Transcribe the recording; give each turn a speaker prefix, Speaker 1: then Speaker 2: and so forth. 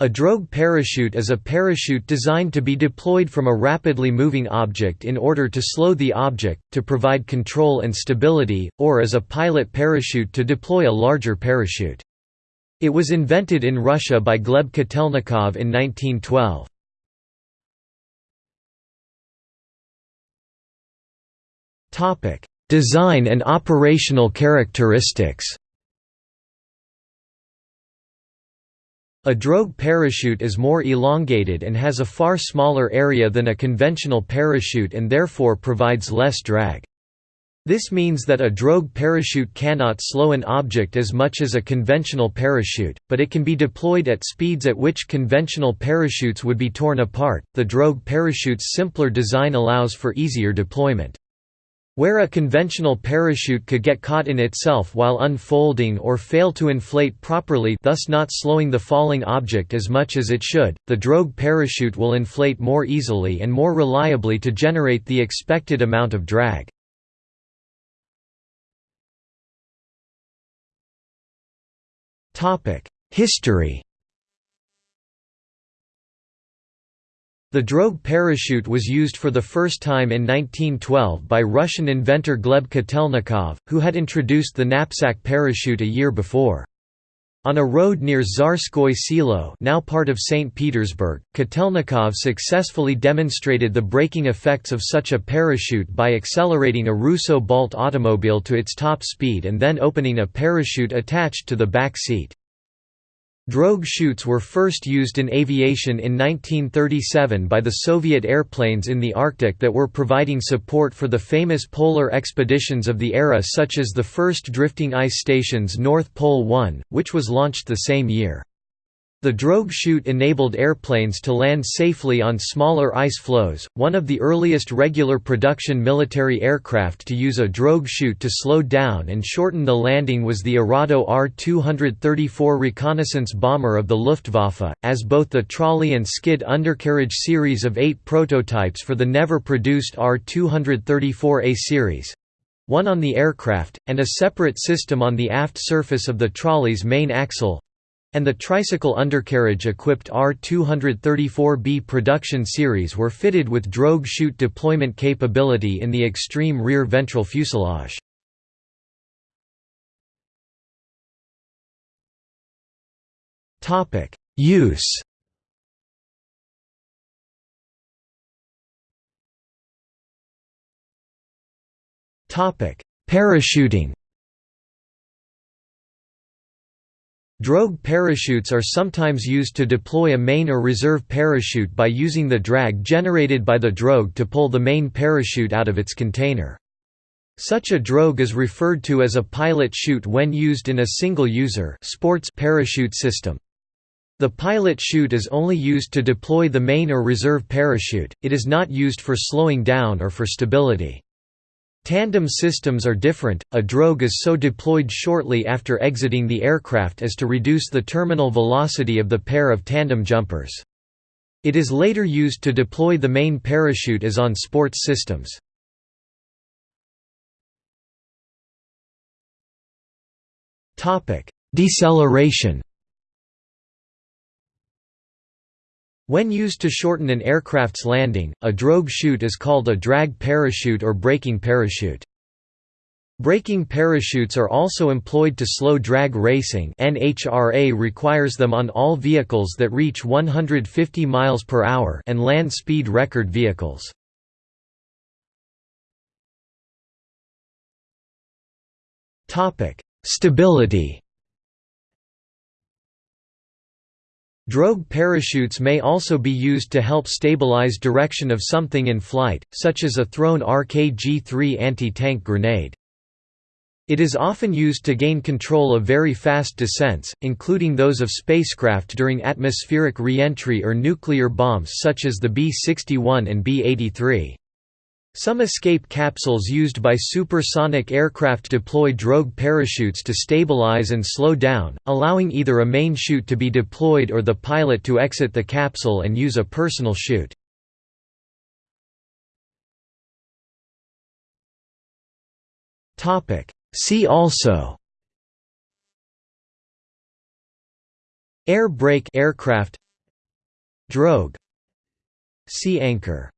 Speaker 1: A drogue parachute is a parachute designed to be deployed from a rapidly moving object in order to slow the object, to provide control and stability, or as a pilot parachute to deploy a larger parachute. It was invented in Russia by Gleb Kotelnikov in 1912. Design and operational characteristics A drogue parachute is more elongated and has a far smaller area than a conventional parachute and therefore provides less drag. This means that a drogue parachute cannot slow an object as much as a conventional parachute, but it can be deployed at speeds at which conventional parachutes would be torn apart. The drogue parachute's simpler design allows for easier deployment. Where a conventional parachute could get caught in itself while unfolding or fail to inflate properly thus not slowing the falling object as much as it should, the drogue parachute will inflate more easily and more reliably to generate the expected amount of drag. History The drogue parachute was used for the first time in 1912 by Russian inventor Gleb Kotelnikov, who had introduced the knapsack parachute a year before. On a road near Tsarskoye Selo now part of St. Petersburg, Kotelnikov successfully demonstrated the braking effects of such a parachute by accelerating a Russo Balt automobile to its top speed and then opening a parachute attached to the back seat. Drogue chutes were first used in aviation in 1937 by the Soviet airplanes in the Arctic that were providing support for the famous polar expeditions of the era such as the first drifting ice station's North Pole 1, which was launched the same year. The drogue chute enabled airplanes to land safely on smaller ice floes. One of the earliest regular production military aircraft to use a drogue chute to slow down and shorten the landing was the Arado R-234 reconnaissance bomber of the Luftwaffe, as both the trolley and skid undercarriage series of eight prototypes for the never-produced R-234A series one on the aircraft, and a separate system on the aft surface of the trolley's main axle and the tricycle undercarriage-equipped R234B production series were fitted with drogue chute deployment capability in the extreme rear ventral fuselage. Use Parachuting Drogue parachutes are sometimes used to deploy a main or reserve parachute by using the drag generated by the drogue to pull the main parachute out of its container. Such a drogue is referred to as a pilot chute when used in a single-user sports parachute system. The pilot chute is only used to deploy the main or reserve parachute, it is not used for slowing down or for stability. Tandem systems are different, a drogue is so deployed shortly after exiting the aircraft as to reduce the terminal velocity of the pair of tandem jumpers. It is later used to deploy the main parachute as on sports systems. Deceleration When used to shorten an aircraft's landing, a drogue chute is called a drag parachute or braking parachute. Braking parachutes are also employed to slow drag racing NHRA requires them on all vehicles that reach 150 miles per hour and land speed record vehicles. Stability Drogue parachutes may also be used to help stabilize direction of something in flight, such as a thrown RKG-3 anti-tank grenade. It is often used to gain control of very fast descents, including those of spacecraft during atmospheric re-entry or nuclear bombs such as the B-61 and B-83. Some escape capsules used by supersonic aircraft deploy drogue parachutes to stabilize and slow down, allowing either a main chute to be deployed or the pilot to exit the capsule and use a personal chute. See also Air brake aircraft Drogue Sea anchor